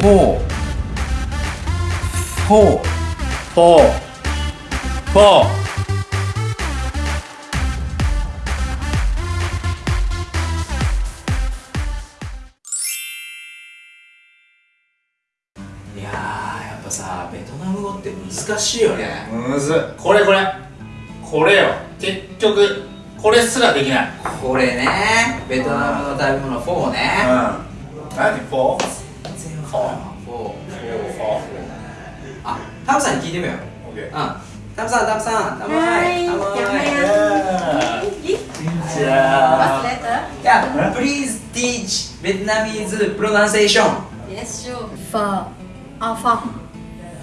four. Four. Four. Four. いやーやっぱさベトナム語って難しいよね。むずっこれこれ。これよ。結局これすらできない。これね。ベトナムの食べ物フォーね何？フォー全然フォー four four four four あタムさんに聞いてみよう、okay. うん、タムさんタムさんタムはいタムはい What's letter? Yeah, please teach Vietnamese pronunciation. Yes, sure. Pho. Alpha.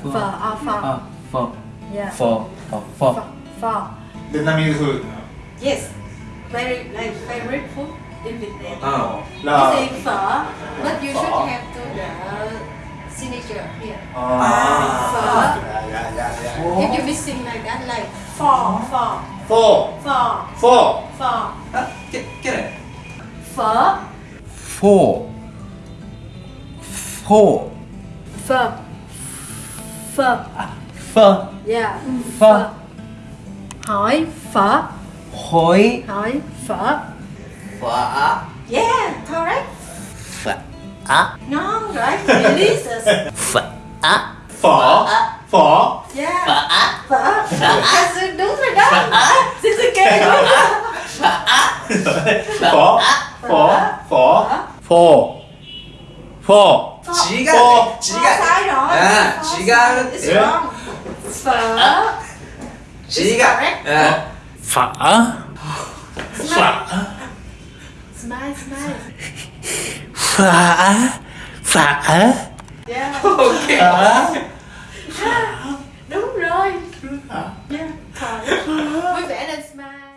Pho. Alpha. Pho. Yeah. Pho. Pho. Pho. Vietnamese food. Yes. Very, like, favorite food in Vietnam. Oh. No. You say pho, but you should have signature here. Yeah, yeah, yeah, yeah. Oh. Ah. If you're missing like that, like four, four. Four. Four. Four. Four. Uh, get, get it. Four. Four. Four. Four. Four. Four. Yeah. Four. Hỏi phở. Hỏi. Hỏi phở. Phở. Yeah, correct. ah. No, right? Releases. F ah. Phở. Phở. Yeah. Phở á. Phở. Phở á. Đúng rồi đó. Phở á. Xin xin kêu. Phở á. Phở á. Phở. Phở. Phở. Phở. Phở. 지가 지가 아 지가 phở chỉ cả phở phở smile smile Phở Phở Yeah Ok. Phở Đúng rồi. Yeah Phở Vui vẻ lên smile.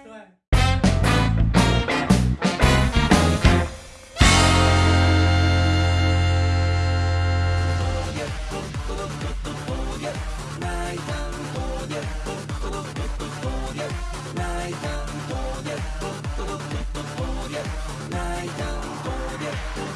Yeah.